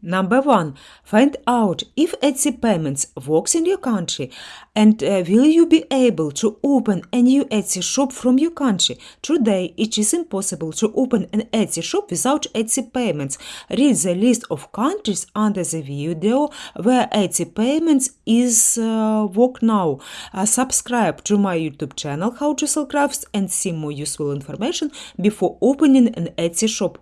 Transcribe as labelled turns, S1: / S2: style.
S1: Number one, find out if Etsy payments works in your country and uh, will you be able to open a new Etsy shop from your country. Today, it is impossible to open an Etsy shop without Etsy payments. Read the list of countries under the video where Etsy payments is uh, work now. Uh, subscribe to my YouTube channel How to Sell Crafts and see more useful information before opening an Etsy shop.